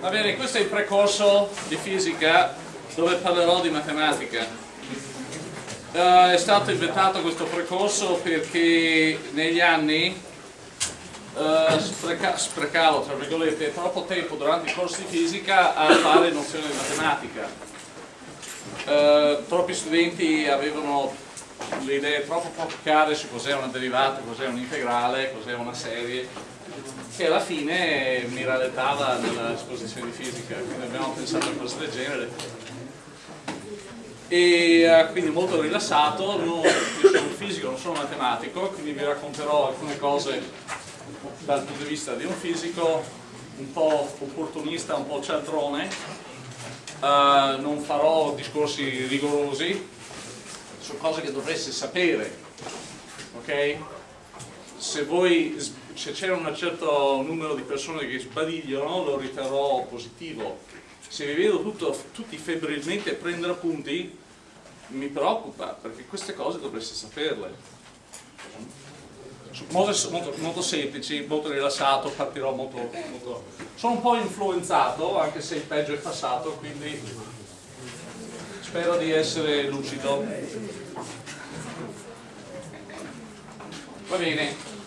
Va bene, questo è il precorso di fisica dove parlerò di matematica. Uh, è stato inventato questo precorso perché negli anni uh, spreca sprecavo tra virgolette troppo tempo durante i corsi di fisica a fare nozioni di matematica. Uh, troppi studenti avevano le idee troppo poco chiare su cos'è una derivata, cos'è un integrale, cos'è una serie che alla fine mi rallentava nell'esposizione di fisica, quindi abbiamo pensato a cose del genere. E uh, quindi molto rilassato, non, io sono un fisico, non sono un matematico, quindi vi racconterò alcune cose dal punto di vista di un fisico un po' opportunista, un po' cialtrone, uh, non farò discorsi rigorosi su cose che dovreste sapere, ok? Se voi se c'è un certo numero di persone che sbadigliano lo riterrò positivo. Se vi vedo tutto, tutti febbrilmente prendere appunti mi preoccupa perché queste cose dovreste saperle. Molto, molto, molto semplici, molto rilassato, partirò molto, molto... sono un po' influenzato anche se il peggio è passato quindi spero di essere lucido. Va bene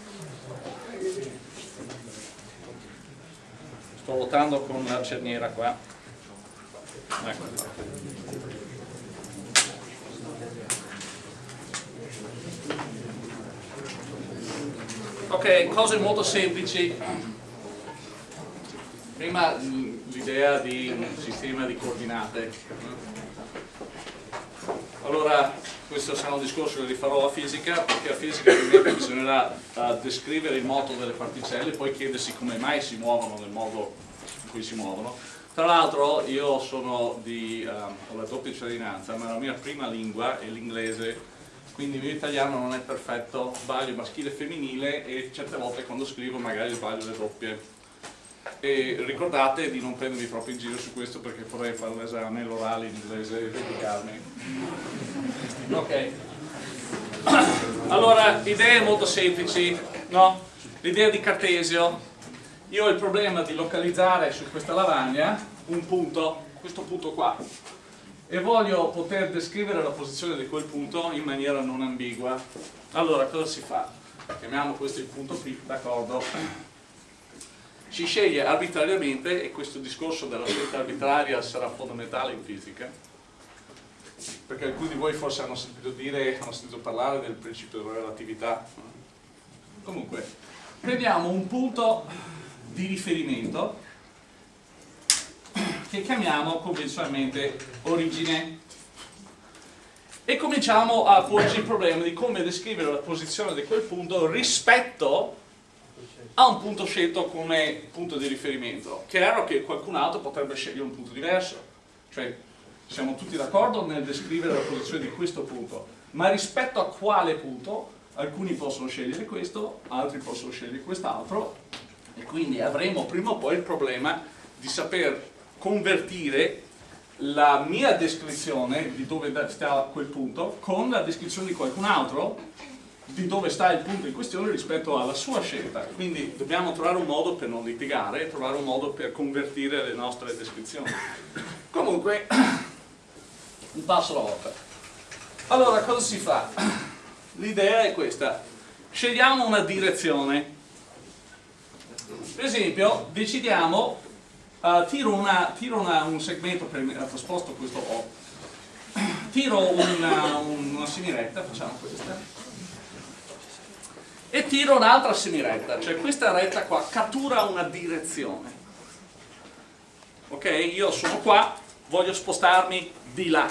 sto votando con una cerniera qua. Ecco. ok, cose molto semplici. Prima l'idea di un sistema di coordinate. Allora questo sarà un discorso che rifarò a fisica perché a fisica bisognerà uh, descrivere il moto delle particelle e poi chiedersi come mai si muovono nel modo in cui si muovono. Tra l'altro io sono di, um, ho la doppia cittadinanza ma la mia prima lingua è l'inglese quindi il mio italiano non è perfetto, sbaglio maschile e femminile e certe volte quando scrivo magari sbaglio le doppie e ricordate di non prendermi troppo in giro su questo perché vorrei fare l'esame, l'orale in inglese e verificarmi ok allora, idee molto semplici no? l'idea di Cartesio io ho il problema di localizzare su questa lavagna un punto, questo punto qua e voglio poter descrivere la posizione di quel punto in maniera non ambigua allora cosa si fa? chiamiamo questo il punto P, d'accordo? Si sceglie arbitrariamente e questo discorso della scelta arbitraria sarà fondamentale in fisica perché alcuni di voi forse hanno sentito dire, hanno sentito parlare del principio della relatività. Comunque prendiamo un punto di riferimento che chiamiamo convenzionalmente origine. E cominciamo a porci il problema di come descrivere la posizione di quel punto rispetto a un punto scelto come punto di riferimento. Chiaro che qualcun altro potrebbe scegliere un punto diverso, cioè siamo tutti d'accordo nel descrivere la posizione di questo punto, ma rispetto a quale punto alcuni possono scegliere questo, altri possono scegliere quest'altro e quindi avremo prima o poi il problema di saper convertire la mia descrizione di dove sta quel punto con la descrizione di qualcun altro di dove sta il punto in questione rispetto alla sua scelta. Quindi dobbiamo trovare un modo per non litigare trovare un modo per convertire le nostre descrizioni. Comunque un passo alla volta. Allora cosa si fa? l'idea è questa. Scegliamo una direzione. Per esempio decidiamo uh, tiro, una, tiro una, un segmento per, uh, sposto questo O tiro una, una semiretta facciamo questa e tiro un'altra semiretta, cioè questa retta qua cattura una direzione. Ok? Io sono qua, voglio spostarmi di là,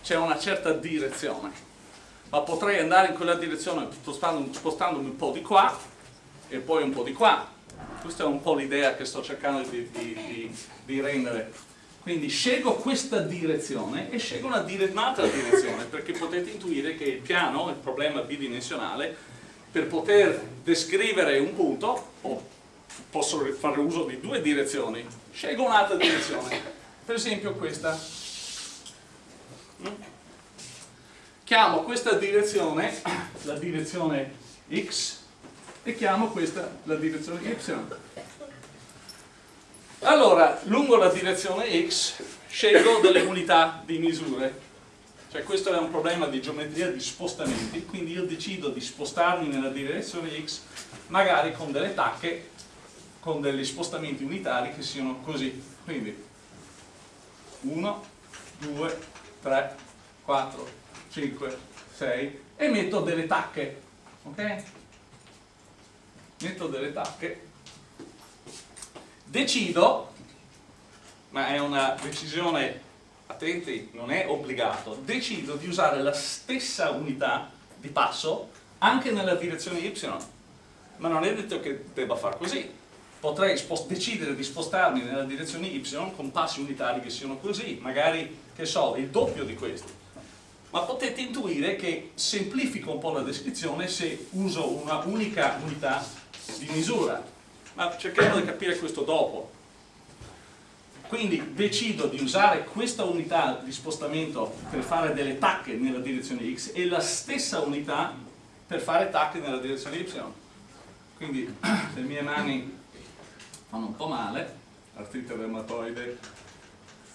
c'è una certa direzione, ma potrei andare in quella direzione spostandomi un po' di qua e poi un po' di qua. Questa è un po' l'idea che sto cercando di, di, di, di rendere. Quindi scelgo questa direzione e scelgo un'altra direzione perché potete intuire che il piano, il problema bidimensionale, per poter descrivere un punto oh, posso fare uso di due direzioni. Scelgo un'altra direzione. Per esempio questa. Chiamo questa direzione la direzione x e chiamo questa la direzione y. Allora, lungo la direzione x scelgo delle unità di misure. Cioè questo è un problema di geometria di spostamenti, quindi io decido di spostarmi nella direzione x magari con delle tacche, con degli spostamenti unitari che siano così. Quindi 1, 2, 3, 4, 5, 6 e metto delle tacche. Ok? Metto delle tacche decido, ma è una decisione, attenti, non è obbligato, decido di usare la stessa unità di passo anche nella direzione y, ma non è detto che debba far così. Potrei decidere di spostarmi nella direzione y con passi unitari che siano così, magari, che so, il doppio di questi. Ma potete intuire che semplifico un po' la descrizione se uso una unica unità di misura ma cercheremo di capire questo dopo. Quindi decido di usare questa unità di spostamento per fare delle tacche nella direzione x e la stessa unità per fare tacche nella direzione y. Quindi le mie mani fanno un po' male, artrite reumatoide,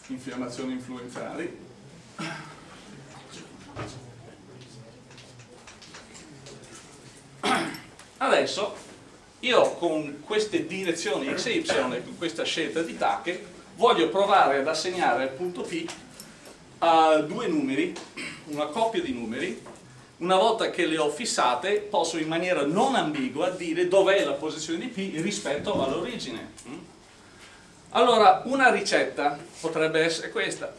infiammazioni influenzali. Adesso io con queste direzioni x e y e con questa scelta di tacche voglio provare ad assegnare al punto P a due numeri, una coppia di numeri, una volta che le ho fissate posso in maniera non ambigua dire dov'è la posizione di P rispetto all'origine. Allora, una ricetta potrebbe essere questa.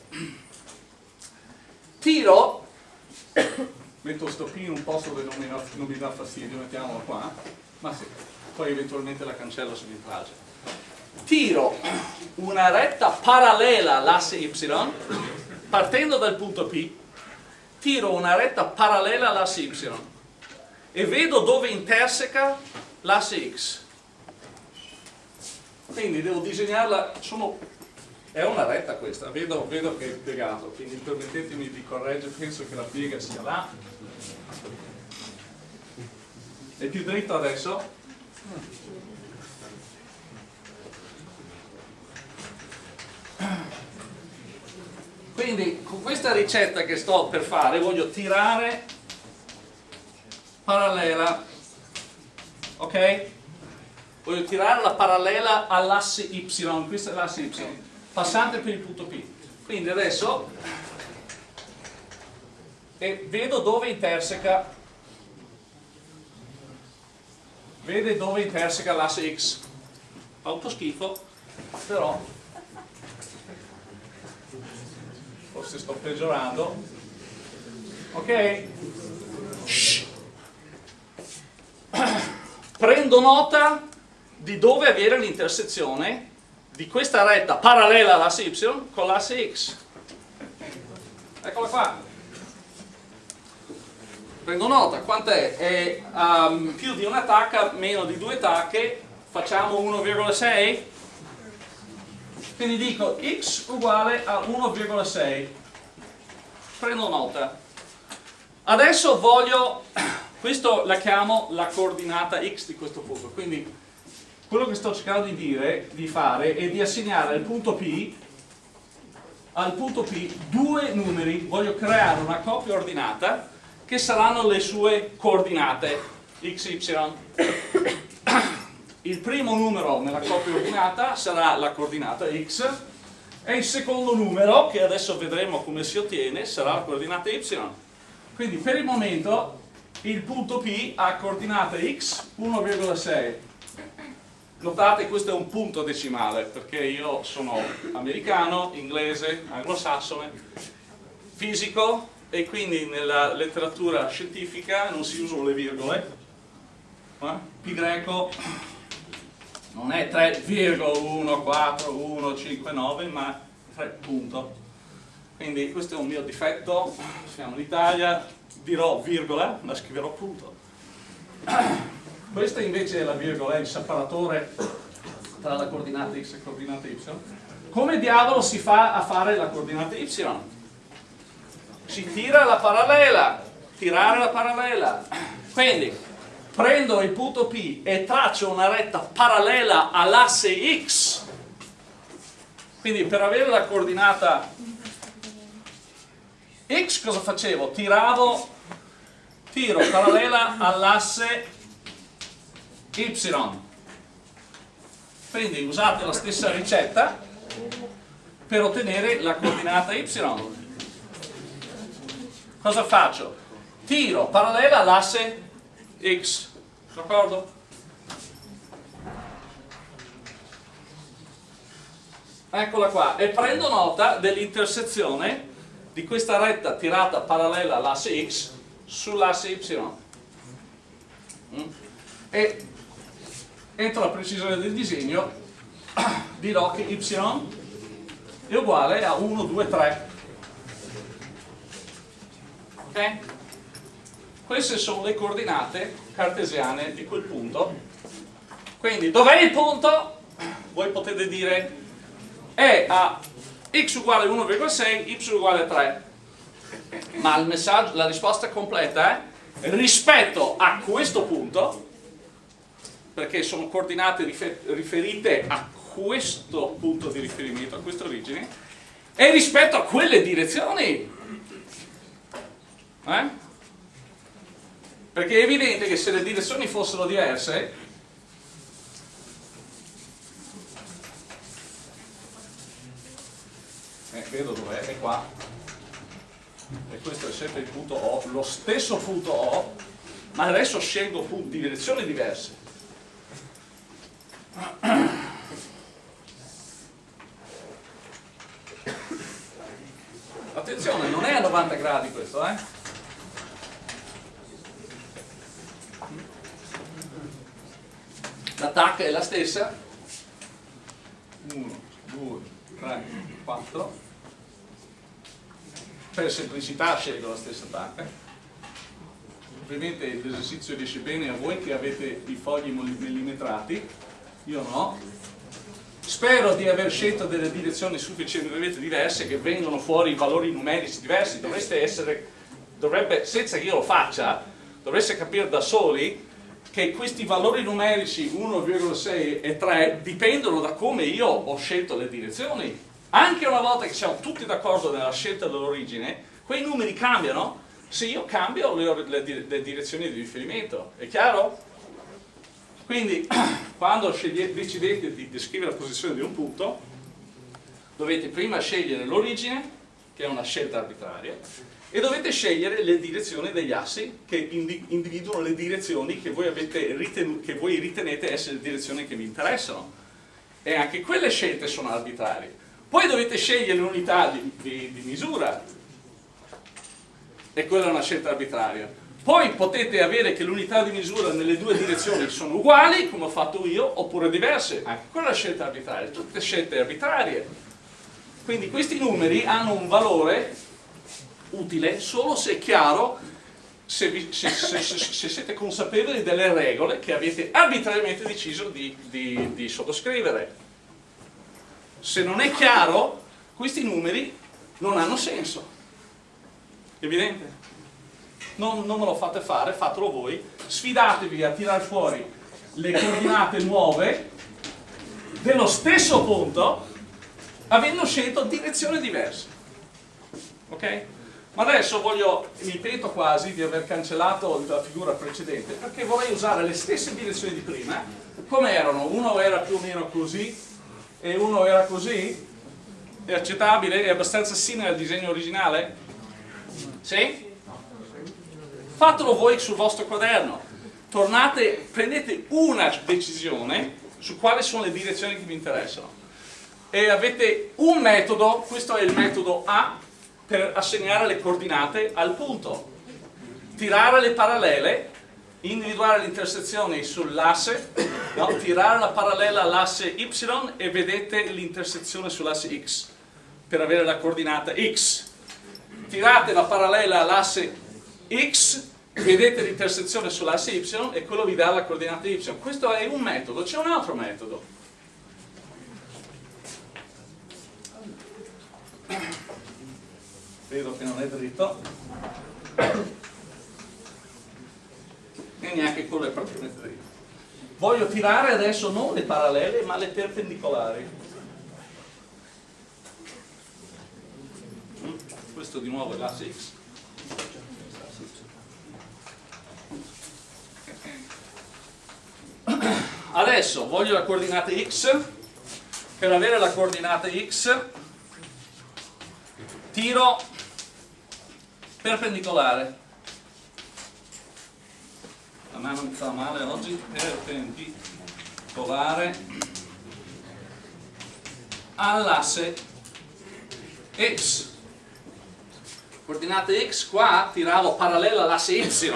Tiro, metto sto P in un posto dove non mi, non mi dà fastidio, mettiamolo qua, ma sì, poi eventualmente la cancello se mi piace. Tiro una retta parallela all'asse y, partendo dal punto P, tiro una retta parallela all'asse y e vedo dove interseca l'asse x. Quindi devo disegnarla, sono, è una retta questa, vedo, vedo che è piegato, quindi permettetemi di correggere, penso che la piega sia là. È più dritto adesso? Quindi con questa ricetta che sto per fare voglio tirare parallela, ok? Voglio tirare la parallela all'asse y, questa è l'asse y, passante per il punto P. Quindi adesso e vedo dove interseca vede dove interseca l'asse X. Fa un po' schifo, però forse sto peggiorando. Ok? Prendo nota di dove avere l'intersezione di questa retta parallela all'asse Y con l'asse X. Eccola qua prendo nota, quant'è? È um, più di una tacca, meno di due tacche, facciamo 1,6? Quindi dico x uguale a 1,6. Prendo nota. Adesso voglio, questo la chiamo la coordinata x di questo punto, quindi quello che sto cercando di dire, di fare, è di assegnare al punto P al punto P due numeri, voglio creare una coppia ordinata che saranno le sue coordinate x, y. Il primo numero nella coppia ordinata sarà la coordinata x e il secondo numero, che adesso vedremo come si ottiene, sarà la coordinata y. Quindi per il momento il punto P ha coordinata x 1,6. Notate questo è un punto decimale perché io sono americano, inglese, anglosassone, fisico, e quindi nella letteratura scientifica non si usano le virgole eh? pi greco non è 3,14159 ma 3 punto. Quindi questo è un mio difetto. Siamo in Italia. Dirò virgola ma scriverò punto. Questa invece è la virgola è il separatore tra la coordinata x e la coordinata y. Come diavolo si fa a fare la coordinata y? si tira la parallela, tirare la parallela. Quindi prendo il punto P e traccio una retta parallela all'asse X quindi per avere la coordinata x cosa facevo? tiravo tiro parallela all'asse y quindi usate la stessa ricetta per ottenere la coordinata y cosa faccio? tiro parallela all'asse x d'accordo? eccola qua e prendo nota dell'intersezione di questa retta tirata parallela all'asse x sull'asse y mm? e entro la precisione del disegno dirò che y è uguale a 1, 2, 3 ok? Queste sono le coordinate cartesiane di quel punto quindi dov'è il punto? voi potete dire è a x uguale 1,6 y uguale 3 ma messaggio, la risposta completa è rispetto a questo punto perché sono coordinate riferite a questo punto di riferimento, a questa origine e rispetto a quelle direzioni eh? Perché è evidente che se le direzioni fossero diverse eh, vedo dov'è, è qua. E questo è sempre il punto O, lo stesso punto O ma adesso scelgo punti, direzioni diverse. Attenzione non è a 90 gradi questo eh l'attacca è la stessa. 1, 2, 3, 4 per semplicità scelgo la stessa tacca ovviamente l'esercizio riesce bene a voi che avete i fogli millimetrati. Io no. Spero di aver scelto delle direzioni sufficientemente diverse che vengono fuori valori numerici diversi. Dovreste essere dovrebbe, senza che io lo faccia dovreste capire da soli che questi valori numerici 1,6 e 3 dipendono da come io ho scelto le direzioni anche una volta che siamo tutti d'accordo nella scelta dell'origine, quei numeri cambiano se io cambio le, le, le direzioni di riferimento. È chiaro? Quindi, quando decidete di descrivere la posizione di un punto, dovete prima scegliere l'origine, che è una scelta arbitraria, e dovete scegliere le direzioni degli assi che individuano le direzioni che voi, che voi ritenete essere le direzioni che vi interessano. E anche quelle scelte sono arbitrarie poi dovete scegliere l'unità di, di, di misura e quella è una scelta arbitraria poi potete avere che l'unità di misura nelle due direzioni sono uguali, come ho fatto io, oppure diverse. Anche quella è una scelta arbitraria, tutte scelte arbitrarie. Quindi questi numeri hanno un valore utile solo se è chiaro, se, vi, se, se, se siete consapevoli delle regole che avete arbitrariamente deciso di, di, di sottoscrivere se non è chiaro, questi numeri non hanno senso. Evidente? Non, non me lo fate fare, fatelo voi. Sfidatevi a tirare fuori le coordinate nuove dello stesso punto avendo scelto direzioni diverse. Ok? Ma adesso voglio, mi pento quasi di aver cancellato la figura precedente perché vorrei usare le stesse direzioni di prima come erano, uno era più o meno così e uno era così? È accettabile? È abbastanza simile al disegno originale? Sì? Fatelo voi sul vostro quaderno. Tornate, prendete una decisione su quali sono le direzioni che vi interessano. E avete un metodo, questo è il metodo A, per assegnare le coordinate al punto. Tirare le parallele individuare le intersezioni sull'asse, no? tirare la parallela all'asse y e vedete l'intersezione sull'asse x per avere la coordinata x. Tirate la parallela all'asse x, vedete l'intersezione sull'asse y e quello vi dà la coordinata y. Questo è un metodo, c'è un altro metodo. Vedo che non è dritto e neanche quello è praticamente dritto. Voglio tirare adesso non le parallele ma le perpendicolari. questo di nuovo è l'asse x. Adesso voglio la coordinata x, per avere la coordinata x tiro perpendicolare. A me non fa male oggi, perpendicolare all'asse x. Coordinate x qua tiravo parallela all'asse y.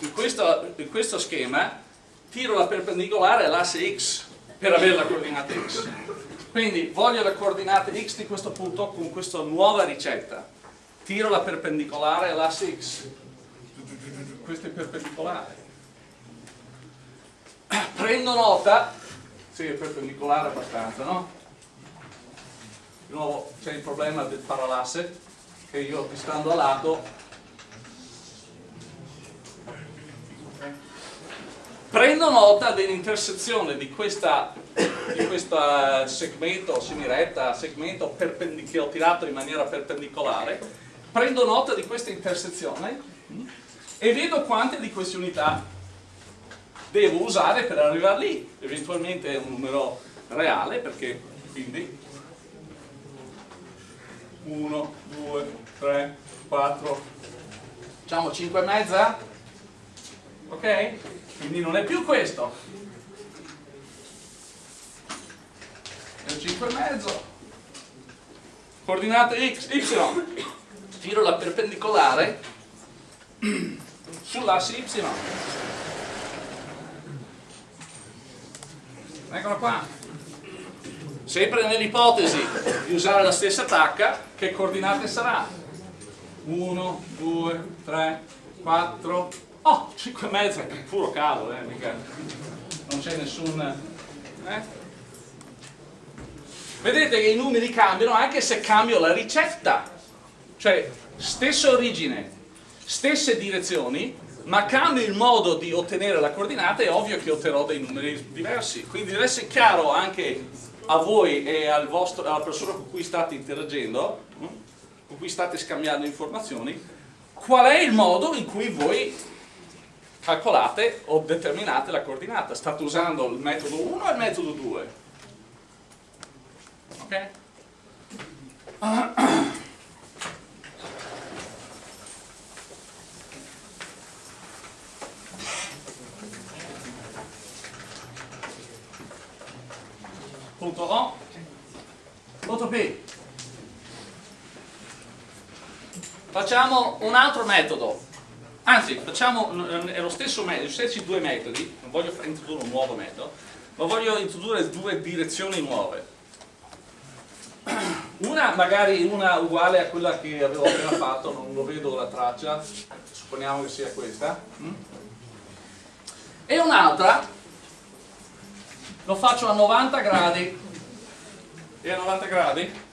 In questo, in questo schema tiro la perpendicolare all'asse x per avere la coordinata x. Quindi voglio la coordinata x di questo punto con questa nuova ricetta. Tiro la perpendicolare all'asse x. Questo è perpendicolare. Prendo nota, sì è perpendicolare abbastanza, no? Di nuovo c'è il problema del paralasse, che io stando a lato prendo nota dell'intersezione di, di questo segmento semiretta, segmento che ho tirato in maniera perpendicolare, prendo nota di questa intersezione e vedo quante di queste unità devo usare per arrivare lì, eventualmente è un numero reale perché quindi 1, 2, 3, 4, diciamo 5 e mezza, ok? quindi non è più questo. È un 5 e mezzo. Coordinate x, y tiro la perpendicolare sull'asse y eccola qua sempre nell'ipotesi di usare la stessa tacca che coordinate sarà 1, 2, 3, 4 Oh, 5 e mezzo, è puro cavolo, eh, mica. Non c'è nessun... Eh? Vedete che i numeri cambiano anche se cambio la ricetta. Cioè, stessa origine, stesse direzioni, ma cambio il modo di ottenere la coordinata, è ovvio che otterrò dei numeri diversi. Quindi deve essere chiaro anche a voi e al vostro, alla persona con cui state interagendo, hm, con cui state scambiando informazioni, qual è il modo in cui voi calcolate o determinate la coordinata. State usando il metodo 1 o il metodo 2? Ok? Punto O. Punto P. Facciamo un altro metodo Anzi, facciamo, è lo stesso metodo, gli stessi due metodi, non voglio introdurre un nuovo metodo, ma voglio introdurre due direzioni nuove. Una, magari una uguale a quella che avevo appena fatto, non lo vedo la traccia, supponiamo che sia questa. E un'altra, lo faccio a 90 gradi. E a 90 gradi?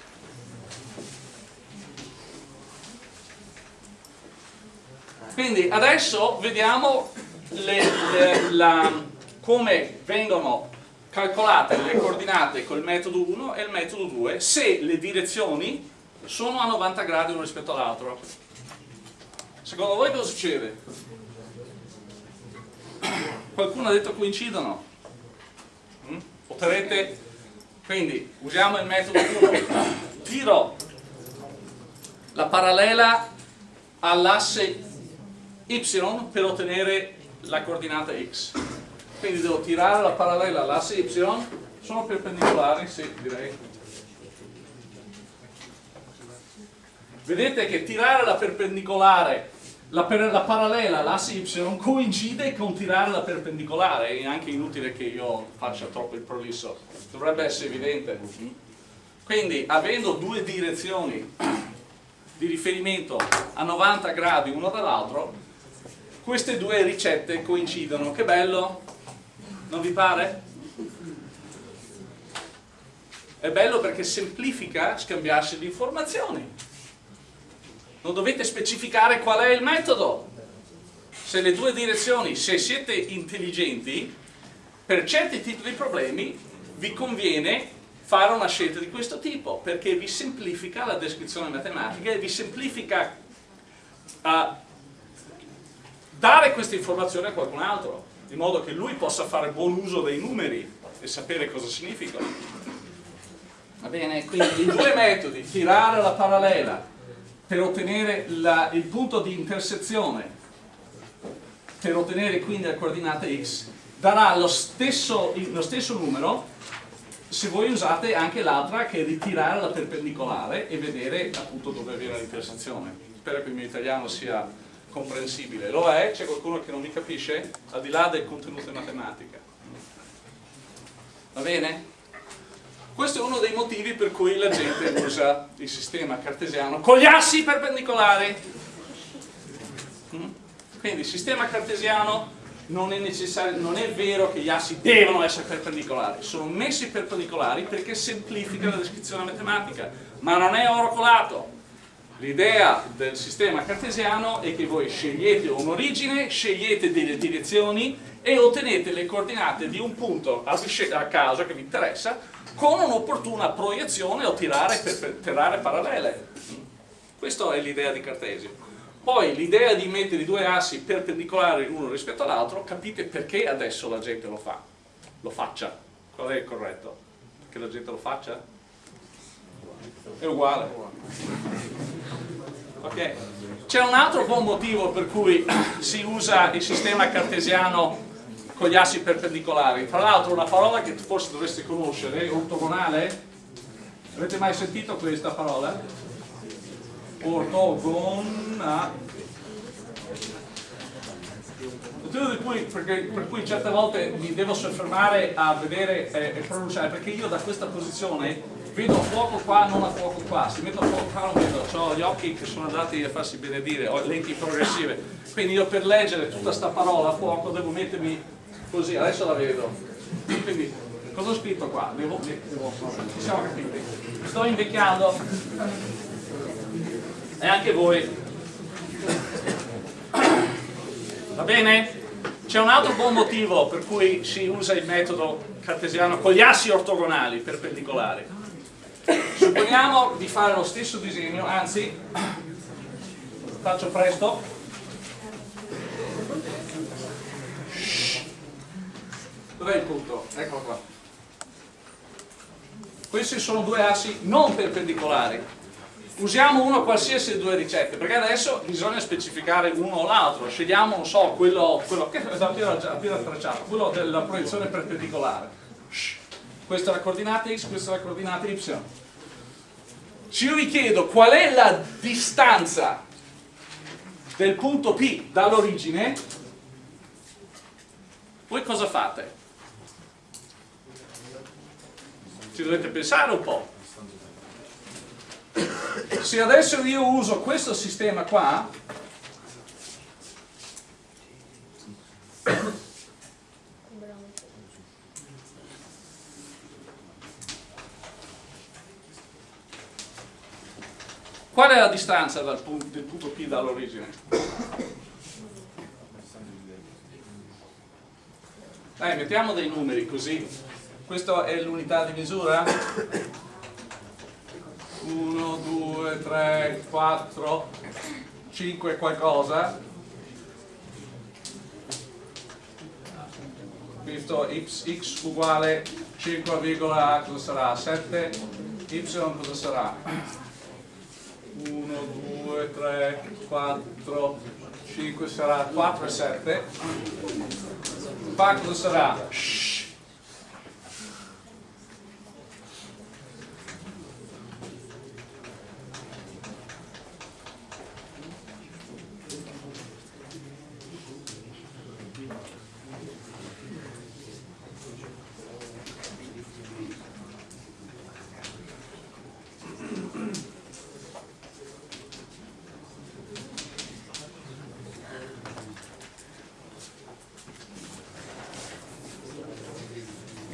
Quindi adesso vediamo le, le, la, come vengono calcolate le coordinate col metodo 1 e il metodo 2 se le direzioni sono a 90 gradi uno rispetto all'altro. Secondo voi cosa succede? Qualcuno ha detto coincidono? Otterrete, quindi usiamo il metodo 1, tiro la parallela all'asse y per ottenere la coordinata x. Quindi devo tirare la parallela all'asse y, sono perpendicolari, sì, direi. Vedete che tirare la perpendicolare, la, la parallela all'asse y coincide con tirare la perpendicolare, è anche inutile che io faccia troppo il prolisso, dovrebbe essere evidente. Quindi, avendo due direzioni di riferimento a 90 gradi uno dall'altro, queste due ricette coincidono, che bello? Non vi pare? È bello perché semplifica scambiarsi le informazioni. Non dovete specificare qual è il metodo. Se le due direzioni, se siete intelligenti, per certi tipi di problemi vi conviene fare una scelta di questo tipo perché vi semplifica la descrizione matematica e vi semplifica uh, dare queste informazioni a qualcun altro in modo che lui possa fare buon uso dei numeri e sapere cosa significano va bene? quindi i due metodi tirare la parallela per ottenere la, il punto di intersezione per ottenere quindi la coordinata x darà lo stesso, lo stesso numero se voi usate anche l'altra che è ritirare la perpendicolare e vedere appunto dove viene l'intersezione spero che il mio italiano sia comprensibile lo è? c'è qualcuno che non mi capisce? al di là del contenuto in matematica va bene? Questo è uno dei motivi per cui la gente usa il sistema cartesiano con gli assi perpendicolari. Mm? quindi il sistema cartesiano non è, non è vero che gli assi devono essere perpendicolari. Sono messi perpendicolari perché semplifica la descrizione matematica ma non è oro colato l'idea del sistema cartesiano è che voi scegliete un'origine scegliete delle direzioni e ottenete le coordinate di un punto a caso che vi interessa con un'opportuna proiezione o tirare, per, tirare parallele. Questa è l'idea di Cartesio. Poi l'idea di mettere i due assi perpendicolari l'uno rispetto all'altro, capite perché adesso la gente lo fa, lo faccia. Qual è il corretto? Che la gente lo faccia? È uguale. Ok. C'è un altro buon motivo per cui si usa il sistema cartesiano con gli assi perpendicolari. Tra l'altro una parola che forse dovreste conoscere, ortogonale. Avete mai sentito questa parola? Ortogona. Per cui, perché, per cui certe volte mi devo soffermare a vedere eh, e pronunciare, perché io da questa posizione vedo fuoco qua, non a fuoco qua, se metto a fuoco qua non vedo, ho gli occhi che sono andati a farsi benedire, ho lenti progressive, quindi io per leggere tutta questa parola fuoco devo mettermi così, adesso la vedo. Quindi, cosa ho scritto qua? Devo, devo, ci siamo capiti. Sto invecchiando. E anche voi. Va bene? C'è un altro buon motivo per cui si usa il metodo cartesiano con gli assi ortogonali perpendicolari. Supponiamo di fare lo stesso disegno, anzi, faccio presto, Dov'è il punto? Eccolo qua. Questi sono due assi non perpendicolari. Usiamo uno qualsiasi delle due ricette, perché adesso bisogna specificare uno o l'altro. Scegliamo, non so, quello, quello che è appena, tracciato, quello della proiezione perpendicolare. Questa è la coordinata x, questa è la coordinata y. Se io vi chiedo qual è la distanza del punto P dall'origine, voi cosa fate? Ci dovete pensare un po'. Se adesso io uso questo sistema qua, qual è la distanza dal punto, del punto P dall'origine? Dai, mettiamo dei numeri così questa è l'unità di misura 1, 2, 3, 4 5 qualcosa questo x, x uguale 5, cosa sarà? 7 y cosa sarà? 1, 2, 3, 4 5 sarà 4 e 7 fa cosa sarà?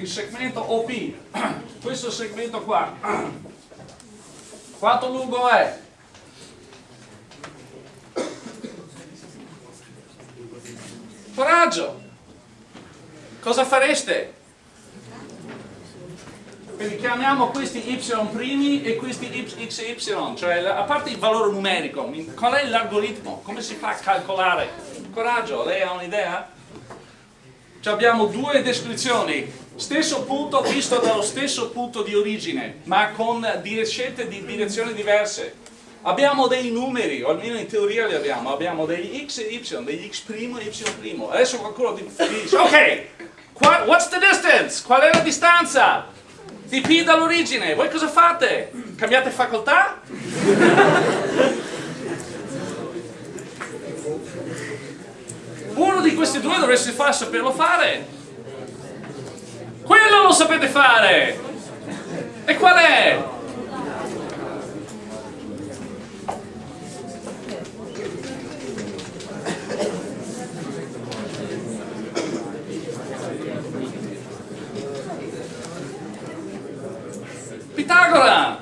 segmento OP, questo qua, quanto lungo è? Coraggio! Cosa fareste? Quindi chiamiamo questi y primi e questi x e y, cioè a parte il valore numerico, qual è l'algoritmo? Come si fa a calcolare? Coraggio, lei ha un'idea? Abbiamo due descrizioni, stesso punto visto dallo stesso punto di origine, ma con scelte di direzioni diverse. Abbiamo dei numeri, o almeno in teoria li abbiamo, abbiamo degli x e y, degli x' e y'. Adesso qualcuno ti dice, ok, what's the distance? Qual è la distanza? di P dall'origine, voi cosa fate? Cambiate facoltà? Uno di questi due dovreste far saperlo fare. Quello lo sapete fare! E qual è? Pitagora!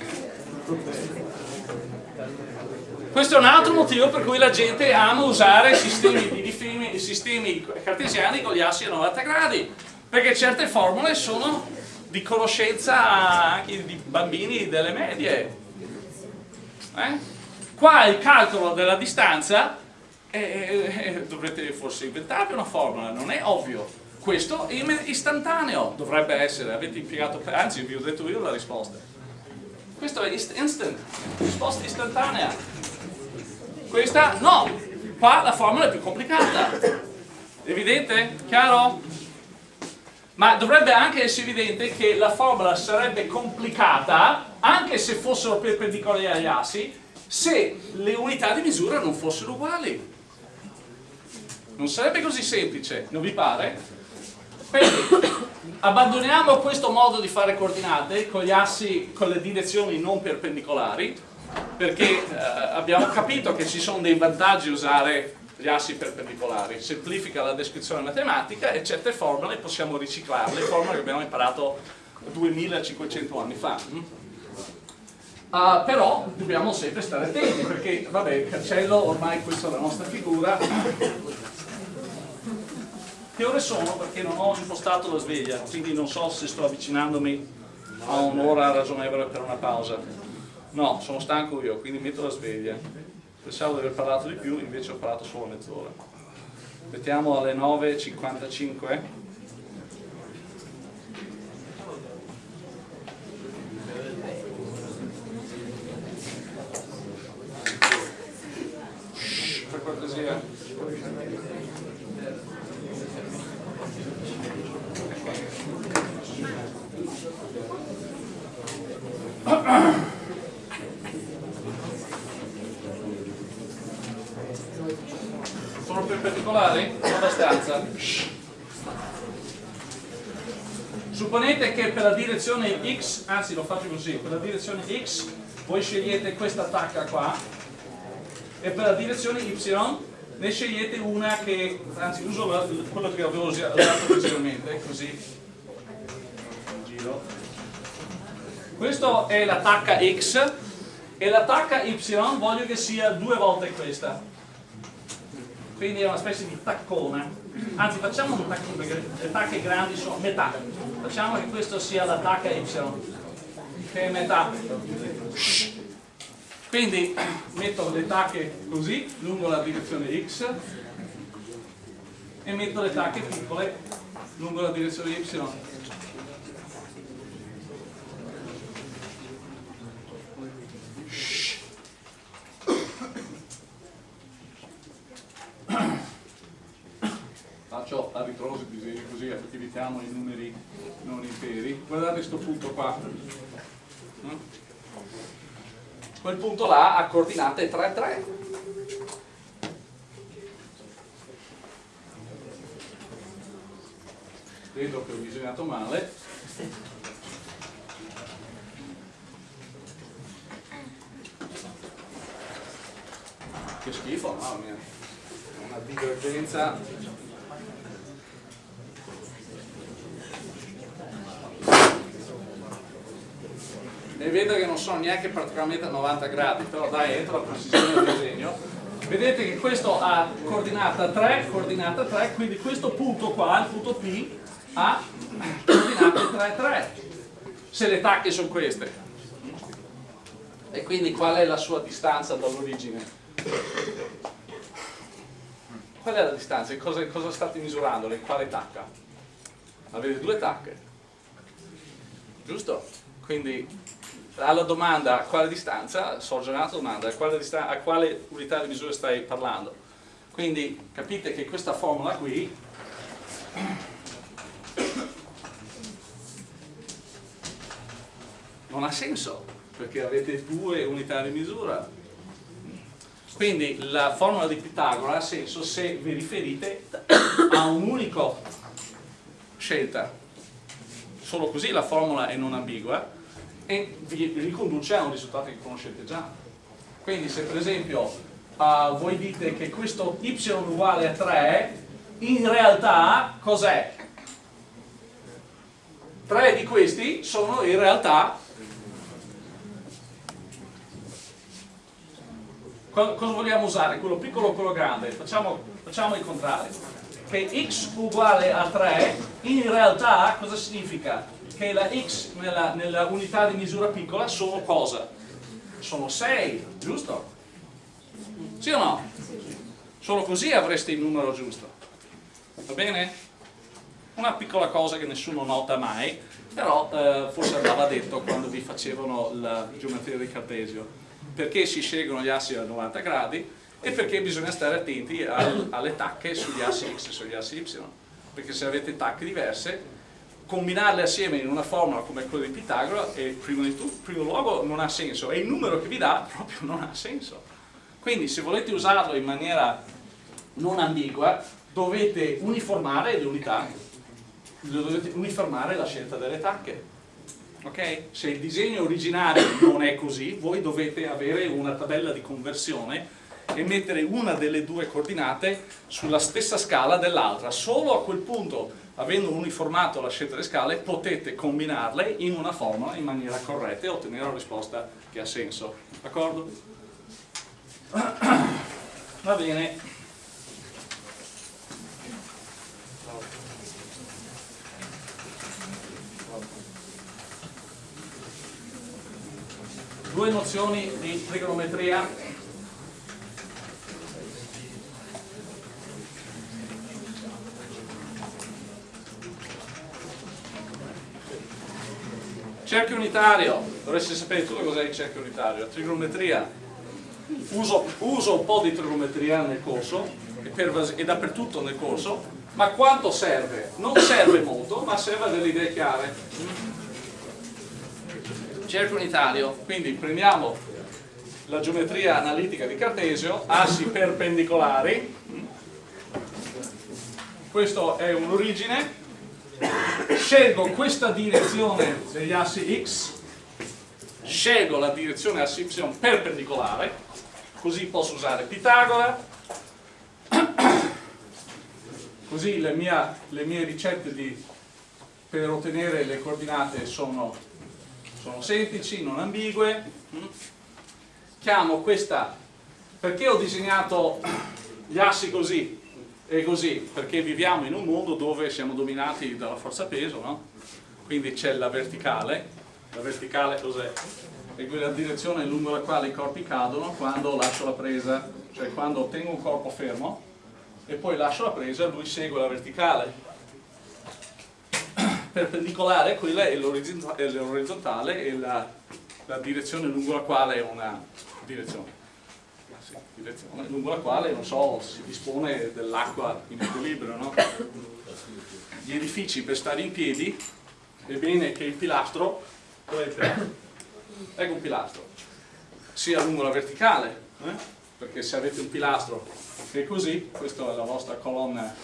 Questo è un altro motivo per cui la gente ama usare sistemi, di sistemi cartesiani con gli assi a 90 gradi, perché certe formule sono di conoscenza anche di bambini delle medie. Eh? Qua il calcolo della distanza eh, dovrete forse inventarvi una formula, non è ovvio. Questo è istantaneo, dovrebbe essere, avete impiegato, anzi vi ho detto io la risposta. Questo è instant, risposta istantanea. Questa no, qua la formula è più complicata. Evidente? Chiaro? Ma dovrebbe anche essere evidente che la formula sarebbe complicata, anche se fossero perpendicolari agli assi, se le unità di misura non fossero uguali. Non sarebbe così semplice, non vi pare? Quindi abbandoniamo questo modo di fare coordinate con gli assi, con le direzioni non perpendicolari, perché eh, abbiamo capito che ci sono dei vantaggi usare gli assi perpendicolari, semplifica la descrizione matematica e certe formule possiamo riciclarle, formule che abbiamo imparato 2500 anni fa. Uh, però dobbiamo sempre stare attenti perché, vabbè, cancello ormai questa è la nostra figura che ore sono? Perché non ho impostato la sveglia, quindi non so se sto avvicinandomi a un'ora ragionevole per una pausa. No, sono stanco io, quindi metto la sveglia. Pensavo di aver parlato di più, invece ho parlato solo mezz'ora. Mettiamo alle 9.55. Per cortesia. Sono perpendicolari? Abbastanza. Supponete che per la direzione x, anzi lo faccio così, per la direzione x voi scegliete questa tacca qua e per la direzione y ne scegliete una che, anzi uso quello che avevo usato precedente, così. Questa è la tacca X e la tacca Y voglio che sia due volte questa. Quindi è una specie di taccona. Anzi facciamo un taccone perché le tacche grandi sono metà. Facciamo che questa sia la tacca Y, che è metà. Quindi metto le tacche così, lungo la direzione X, e metto le tacche piccole lungo la direzione Y. Faccio a ritroso così, così evitiamo i numeri non interi. Guardate questo punto qua quel punto là ha coordinate 3, 3. Vedo che ho disegnato male. Che schifo, mamma mia. Una divergenza e vedo che non sono neanche praticamente a 90 gradi, però dai, entro la precisione del disegno. Vedete che questo ha coordinata 3, coordinata 3, quindi questo punto qua, il punto P, ha coordinate 3, 3. se le tacche sono queste. E quindi qual è la sua distanza dall'origine? Qual è la distanza? Cosa, cosa state misurando? Quale tacca? Avete due tacche. Giusto? Quindi alla domanda a quale distanza, sorge un'altra domanda, a quale, a quale unità di misura stai parlando? Quindi capite che questa formula qui non ha senso perché avete due unità di misura. Quindi la formula di Pitagora ha senso se vi riferite a un'unica scelta. Solo così la formula è non ambigua e vi riconduce a un risultato che conoscete già quindi se per esempio uh, voi dite che questo y uguale a 3 in realtà cos'è? tre di questi sono in realtà cosa vogliamo usare? quello piccolo o quello grande? facciamo, facciamo il contrario che x uguale a 3 in realtà cosa significa? Che la x nella, nella unità di misura piccola sono cosa? sono 6, giusto? sì o no? solo così avreste il numero giusto va bene? una piccola cosa che nessuno nota mai però eh, forse andava detto quando vi facevano la geometria di Cartesio perché si scelgono gli assi a 90 gradi e perché bisogna stare attenti al, alle tacche sugli assi x e sugli assi y perché se avete tacche diverse combinarle assieme in una formula come quella di Pitagora e primo, di tutto, primo luogo non ha senso e il numero che vi dà proprio non ha senso quindi se volete usarlo in maniera non ambigua dovete uniformare le unità dovete uniformare la scelta delle tacche ok? Se il disegno originario non è così, voi dovete avere una tabella di conversione e mettere una delle due coordinate sulla stessa scala dell'altra. Solo a quel punto, avendo uniformato la scelta delle scale, potete combinarle in una formula in maniera corretta e ottenere una risposta che ha senso. D'accordo? Va bene. due nozioni di trigonometria cerchio unitario. Dovreste sapere tutto cos'è il cerchio unitario. Trigonometria. Uso, uso, un po' di trigonometria nel corso e, per, e dappertutto nel corso ma quanto serve? non serve molto ma serve a delle idee chiare. Cerchio unitario, quindi prendiamo la geometria analitica di Cartesio, assi perpendicolari, questo è un'origine, scelgo questa direzione degli assi x, scelgo la direzione assi y perpendicolare, così posso usare Pitagora, così le, mia, le mie ricette di, per ottenere le coordinate sono sono semplici, non ambigue. Chiamo questa, perché ho disegnato gli assi così e così? Perché viviamo in un mondo dove siamo dominati dalla forza peso, no? Quindi c'è la verticale, la verticale cos'è? È quella direzione lungo la quale i corpi cadono quando lascio la presa, cioè quando tengo un corpo fermo e poi lascio la presa, lui segue la verticale perpendicolare, quella è l'orizzontale e la, la, direzione lungo la quale è una direzione, sì, direzione lungo la quale, non so, si dispone dell'acqua in equilibrio, no? Gli edifici per stare in piedi è bene che il pilastro, ecco un pilastro, sia lungo la verticale, eh? perché se avete un pilastro che è così, questa è la vostra colonna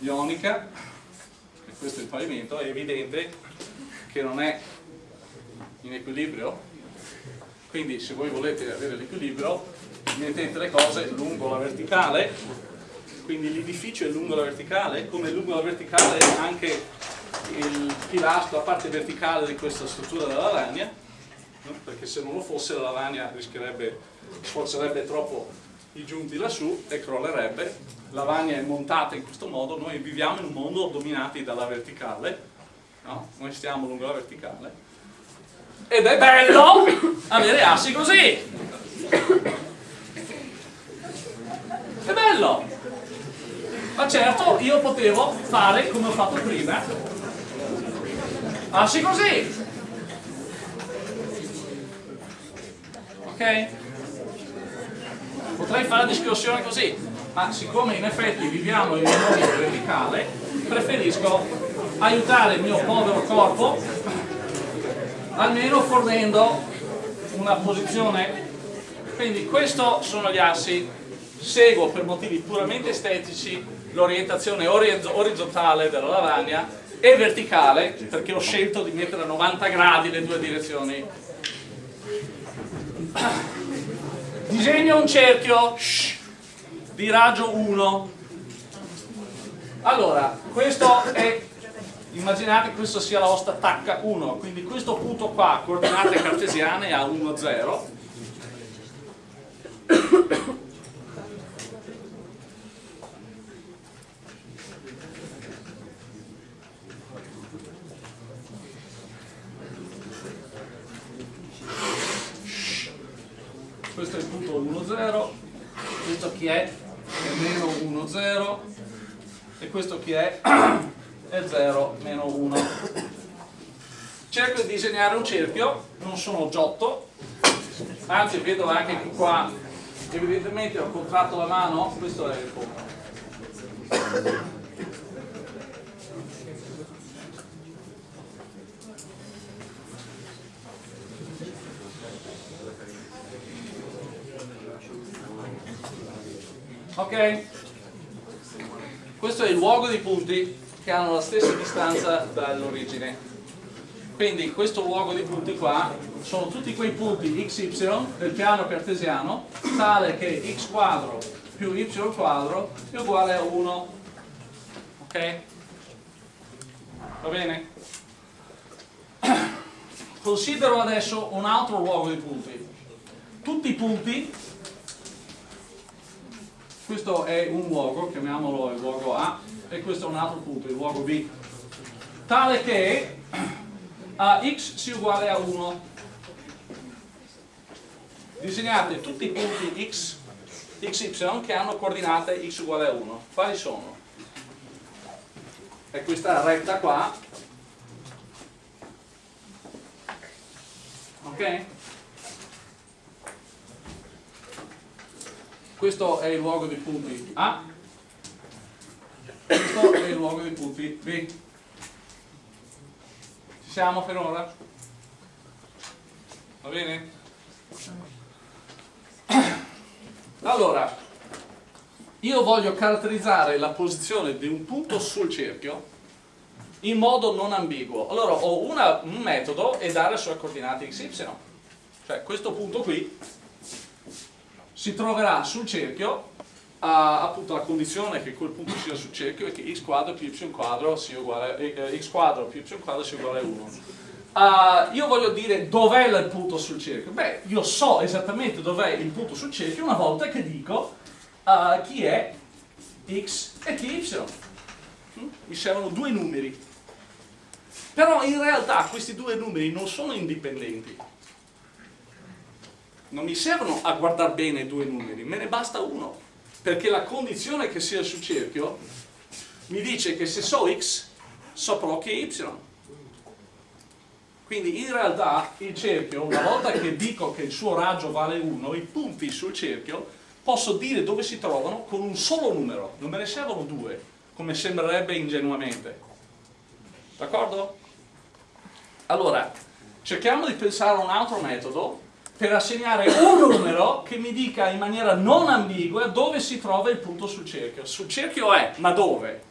ionica, questo è il pavimento, è evidente che non è in equilibrio, quindi se voi volete avere l'equilibrio mettete le cose lungo la verticale, quindi l'edificio è lungo la verticale, come lungo la verticale anche il pilastro, la parte verticale di questa struttura della lavagna, no? perché se non lo fosse la lavagna rischierebbe, sforzerebbe troppo i giunti lassù e crollerebbe lavagna è montata in questo modo, noi viviamo in un mondo dominati dalla verticale, no? noi stiamo lungo la verticale, ed è bello avere assi così. È bello. Ma certo io potevo fare come ho fatto prima. Assi così. Ok? Potrei fare la discussione così, ma siccome in effetti viviamo in un mondo verticale, preferisco aiutare il mio povero corpo almeno fornendo una posizione quindi questi sono gli assi seguo per motivi puramente estetici l'orientazione orizzontale della lavagna e verticale perché ho scelto di mettere a 90 gradi le due direzioni. Disegno un cerchio. Shh, di raggio 1 allora questo è immaginate che questo sia la vostra tacca 1 quindi questo punto qua coordinate cartesiane a 1 0 questo è il punto 1 0 questo chi è? è meno 1 0 e questo chi è? e 0 meno 1 cerco di disegnare un cerchio. Non sono giotto. Anzi vedo anche che qua evidentemente ho contratto la mano. Questo è il punto ok questo è il luogo dei punti che hanno la stessa distanza dall'origine quindi questo luogo di punti qua sono tutti quei punti xy del piano cartesiano tale che x quadro più y quadro è uguale a 1 ok? va bene? considero adesso un altro luogo di punti tutti i punti questo è un luogo, chiamiamolo il luogo A e questo è un altro punto, il luogo B tale che a x sia uguale a 1 disegnate tutti i punti x, xy che hanno coordinate x uguale a 1 quali sono? è questa retta qua ok? Questo è il luogo dei punti. A questo è il luogo dei punti. B ci siamo per ora? va bene? allora io voglio caratterizzare la posizione di un punto sul cerchio in modo non ambiguo. Allora ho una, un metodo e dare le sue coordinate xy cioè questo punto qui si troverà sul cerchio a, appunto la condizione che quel punto sia sul cerchio e che x quadro più y quadro sia uguale eh, x quadro più y quadro sia uguale a 1 uh, io voglio dire dov'è il punto sul cerchio. Beh io so esattamente dov'è il punto sul cerchio una volta che dico uh, chi è x e chi y. Mm? mi servono due numeri. Però in realtà questi due numeri non sono indipendenti non mi servono a guardare bene due numeri, me ne basta uno, perché la condizione che sia sul cerchio mi dice che se so x, saprò che è y. Quindi in realtà il cerchio, una volta che dico che il suo raggio vale 1, i punti sul cerchio posso dire dove si trovano con un solo numero, non me ne servono due, come sembrerebbe ingenuamente. D'accordo? Allora, cerchiamo di pensare a un altro metodo per assegnare un numero che mi dica in maniera non ambigua dove si trova il punto sul cerchio. Sul cerchio è, ma dove?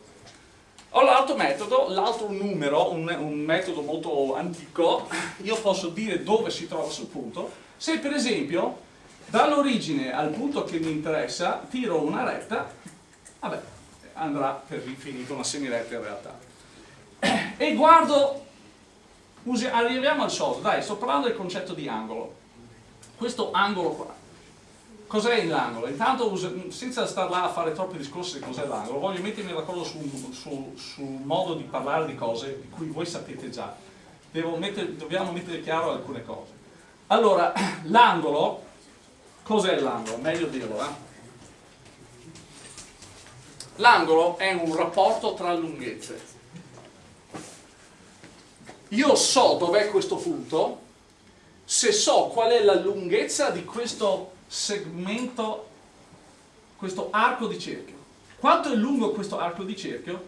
Ho l'altro metodo, l'altro numero, un, un, metodo molto antico, io posso dire dove si trova sul punto, se per esempio dall'origine al punto che mi interessa tiro una retta, vabbè, andrà per l'infinito una semiretta in realtà. E guardo, arriviamo al solito, dai, sto parlando del concetto di angolo questo angolo qua. Cos'è l'angolo? Intanto, senza star là a fare troppi discorsi di cos'è l'angolo, voglio mettermi d'accordo sul su, su modo di parlare di cose di cui voi sapete già. mettere, dobbiamo mettere chiaro alcune cose. Allora, l'angolo, cos'è l'angolo? Meglio dirlo, eh? L'angolo è un rapporto tra lunghezze. Io so dov'è questo punto se so qual è la lunghezza di questo segmento, questo arco di cerchio. Quanto è lungo questo arco di cerchio?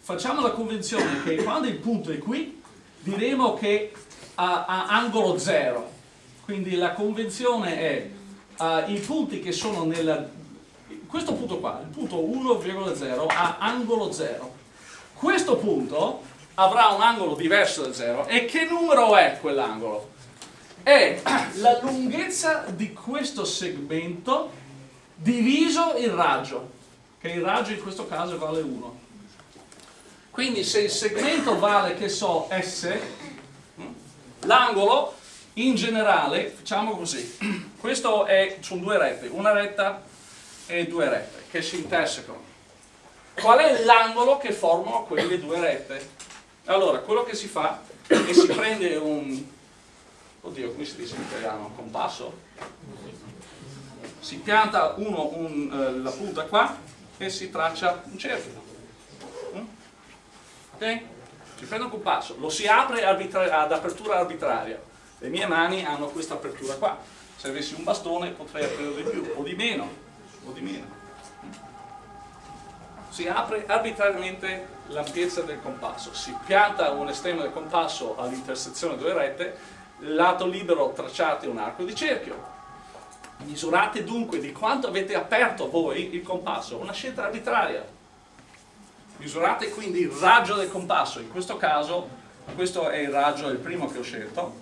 Facciamo la convenzione che quando il punto è qui, diremo che ha, ha angolo 0. Quindi la convenzione è uh, i punti che sono nella... Questo punto qua, il punto 1,0 ha angolo 0. Questo punto avrà un angolo diverso da 0. E che numero è quell'angolo? È la lunghezza di questo segmento diviso il raggio, che il raggio in questo caso vale 1. Quindi se il segmento vale, che so, S, l'angolo in generale, facciamo così, questo è, sono due rette, una retta e due rette che si intersecano. Qual è l'angolo che formano quelle due rette? Allora, quello che si fa è che si prende un, oddio, come si dice in italiano, compasso, si pianta uno, un, eh, la punta qua e si traccia un cerchio. Mm? Ok? Si prende un compasso, lo si apre ad apertura arbitraria. Le mie mani hanno questa apertura qua. Se avessi un bastone potrei aprire di più o di meno. O di meno. Si apre arbitrariamente l'ampiezza del compasso, si pianta un estremo del compasso all'intersezione delle rette, lato libero tracciate un arco di cerchio. Misurate dunque di quanto avete aperto voi il compasso, una scelta arbitraria. Misurate quindi il raggio del compasso, in questo caso questo è il raggio, il primo che ho scelto,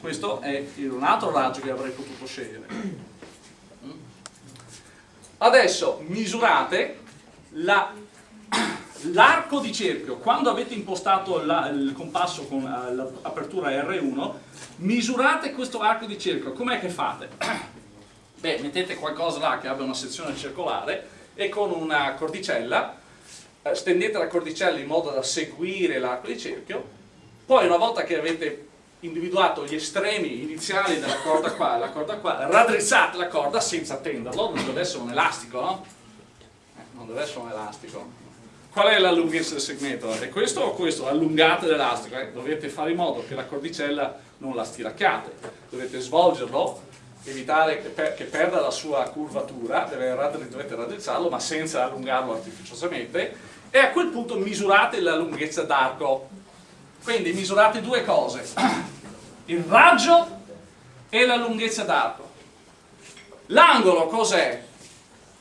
questo è un altro raggio che avrei potuto scegliere. Adesso misurate l'arco di cerchio. Quando avete impostato la, il compasso con uh, l'apertura R1, misurate questo arco di cerchio. Com'è che fate? Beh, mettete qualcosa là che abbia una sezione circolare e con una cordicella eh, stendete la cordicella in modo da seguire l'arco di cerchio poi una volta che avete individuato gli estremi iniziali della corda qua e la corda qua, raddrizzate la corda senza tenderlo, non deve essere un elastico, no? Eh, non deve essere un elastico. Qual è la lunghezza del segmento? È questo o questo? Allungate l'elastico, eh? dovete fare in modo che la cordicella non la stiracchiate, dovete svolgerlo, evitare che, per, che perda la sua curvatura, deve, dovete raddrizzarlo ma senza allungarlo artificiosamente e a quel punto misurate la lunghezza d'arco quindi misurate due cose, il raggio e la lunghezza d'arco. L'angolo cos'è?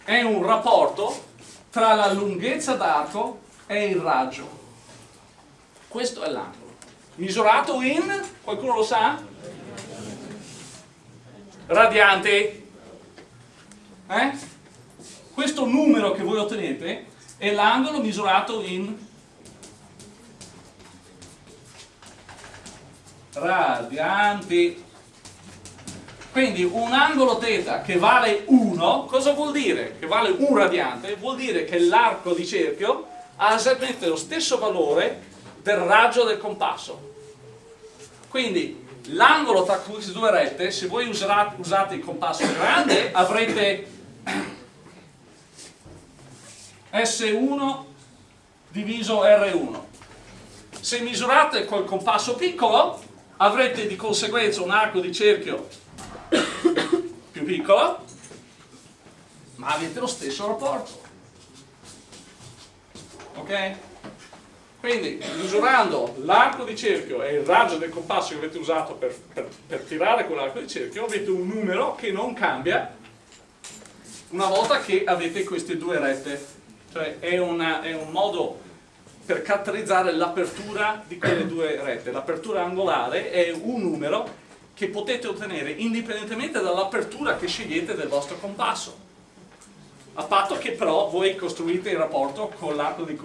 È un rapporto tra la lunghezza d'arco e il raggio. Questo è l'angolo. Misurato in, qualcuno lo sa? Radianti. Eh? Questo numero che voi ottenete è l'angolo misurato in radianti. Quindi un angolo θ che vale 1, cosa vuol dire? Che vale un radiante? Vuol dire che l'arco di cerchio ha esattamente lo stesso valore del raggio del compasso. Quindi l'angolo tra queste due rette, se voi usate il compasso grande, avrete S1 diviso R1. Se misurate col compasso piccolo, avrete di conseguenza un arco di cerchio più piccolo, ma avete lo stesso rapporto. Ok? Quindi misurando l'arco di cerchio e il raggio del compasso che avete usato per, per, per tirare quell'arco di cerchio avete un numero che non cambia una volta che avete queste due rette. Cioè è, una, è un modo per caratterizzare l'apertura di quelle due rette. L'apertura angolare è un numero che potete ottenere indipendentemente dall'apertura che scegliete del vostro compasso. A patto che però voi costruite il rapporto con l'arco di,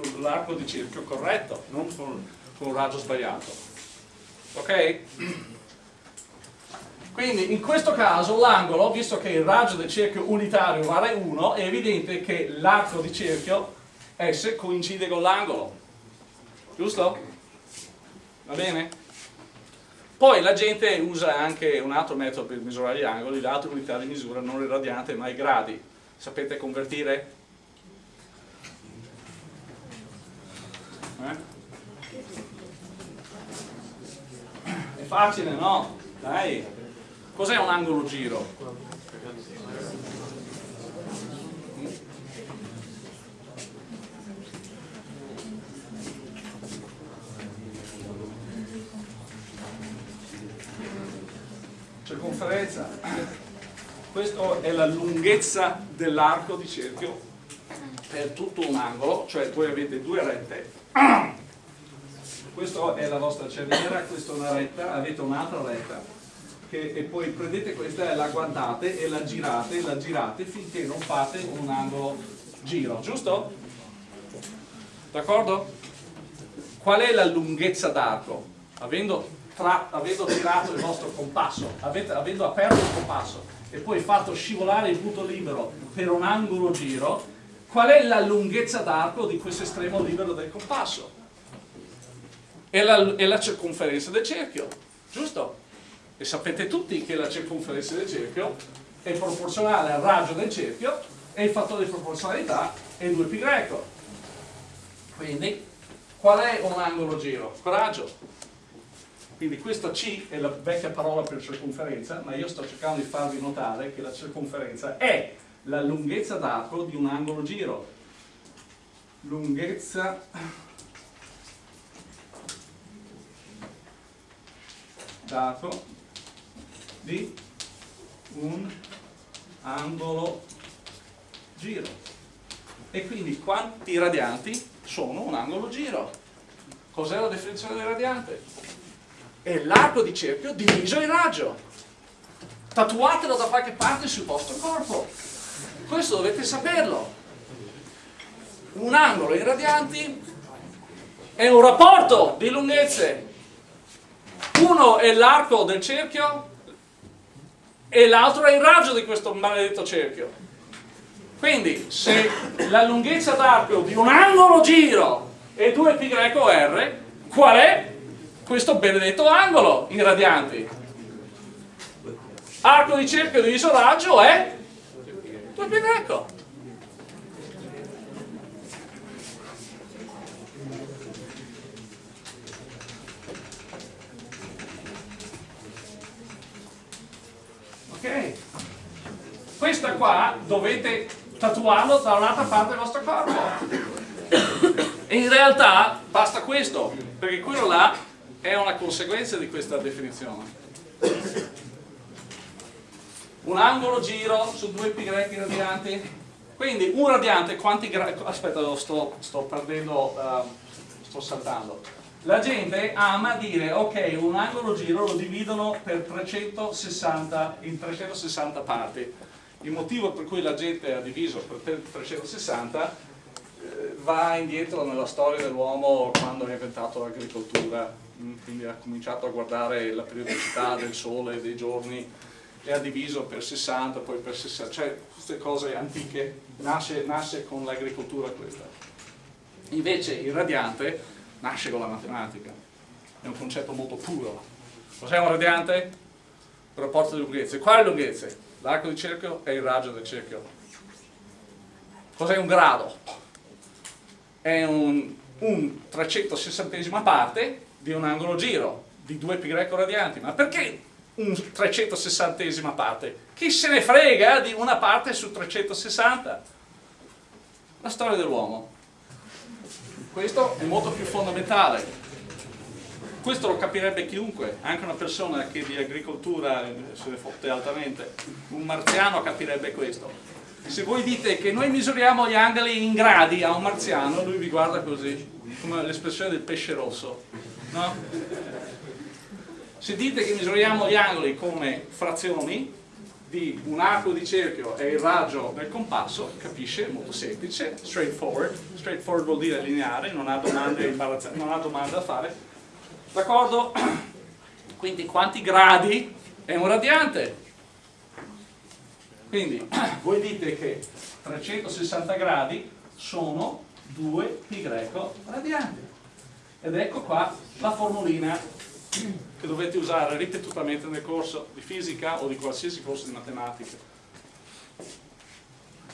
di, cerchio corretto, non con, con un raggio sbagliato. Ok? Quindi in questo caso l'angolo, visto che il raggio del cerchio unitario vale 1, è evidente che l'arco di cerchio S coincide con l'angolo giusto? va bene? Poi la gente usa anche un altro metodo per misurare gli angoli, l'altra unità di misura non il radiante ma i gradi. Sapete convertire? Eh? È facile, no? Dai. Cos'è un angolo giro? Circonferenza questa è la lunghezza dell'arco di cerchio per tutto un angolo cioè voi avete due rette questa è la vostra cerniera questa è una retta avete un'altra retta che, e poi prendete questa e la guardate e la girate la girate finché non fate un angolo giro giusto? d'accordo? qual è la lunghezza d'arco? avendo tra, avendo tirato il vostro compasso, avete, avendo aperto il compasso e poi fatto scivolare il punto libero per un angolo giro, qual è la lunghezza d'arco di questo estremo libero del compasso? È la, è la circonferenza del cerchio, giusto? E sapete tutti che la circonferenza del cerchio è proporzionale al raggio del cerchio e il fattore di proporzionalità è 2π. Quindi, qual è un angolo giro? Coraggio. Quindi questa C è la vecchia parola per circonferenza, ma io sto cercando di farvi notare che la circonferenza è la lunghezza d'arco di un angolo giro. Lunghezza d'arco di un angolo giro. E quindi quanti radianti sono un angolo giro? Cos'è la definizione del radiante? È l'arco di cerchio diviso in raggio. Tatuatelo da qualche parte sul vostro corpo. Questo dovete saperlo. Un angolo in radianti è un rapporto di lunghezze. Uno è l'arco del cerchio e l'altro è il raggio di questo maledetto cerchio. Quindi se la lunghezza d'arco di un angolo giro è 2πr, qual è questo benedetto angolo in radianti. Arco di cerchio diviso raggio è 2 pi greco. Ok? Questa qua dovete tatuarlo da un'altra parte del vostro corpo. E in realtà basta questo, perché quello là è una conseguenza di questa definizione. Un angolo giro su due grechi radianti. Quindi un radiante quanti gradi... Aspetta, sto, sto perdendo... Uh, sto saltando. La gente ama dire, ok, un angolo giro lo dividono per 360, in 360 parti. Il motivo per cui la gente ha diviso per 360 eh, va indietro nella storia dell'uomo quando ha inventato l'agricoltura quindi ha cominciato a guardare la periodicità del sole, dei giorni e ha diviso per 60, poi per 60, cioè queste cose antiche, nasce, nasce con l'agricoltura questa. Invece il radiante nasce con la matematica, è un concetto molto puro. Cos'è un radiante? Il rapporto di lunghezze. Quale lunghezze? L'arco di cerchio e il raggio del cerchio. Cos'è un grado? È un, un 360 parte di un angolo giro di 2 pi greco radianti, ma perché un 360 parte? Chi se ne frega di una parte su 360? La storia dell'uomo. Questo è molto più fondamentale. Questo lo capirebbe chiunque, anche una persona che di agricoltura se ne fotte altamente. Un marziano capirebbe questo. Se voi dite che noi misuriamo gli angoli in gradi a un marziano, lui vi guarda così, come l'espressione del pesce rosso no? Se dite che misuriamo gli angoli come frazioni di un arco di cerchio e il raggio del compasso, capisce, molto semplice, straightforward, straightforward vuol dire lineare, non ha domande, non ha domande da fare, d'accordo? Quindi quanti gradi è un radiante? Quindi voi dite che 360 gradi sono 2 pi greco radianti Ed ecco qua la formulina che dovete usare ripetutamente nel corso di fisica o di qualsiasi corso di matematica.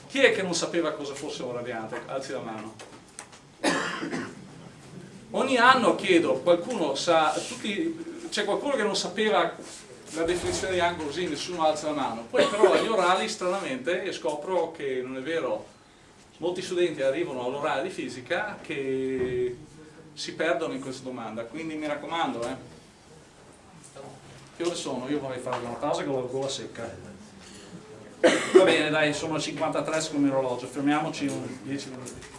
Chi è che non sapeva cosa fosse un radiante? Alzi la mano. Ogni anno chiedo, qualcuno sa, c'è qualcuno che non sapeva la definizione di angolo così, nessuno alza la mano. Poi però agli orali stranamente scopro che non è vero, molti studenti arrivano all'orale di fisica che si perdono in questa domanda, quindi mi raccomando, eh. Che ore sono? Io vorrei fare una pausa con la gola secca. Va bene, dai, sono 53 secondo l'orologio, fermiamoci un 10 minuti.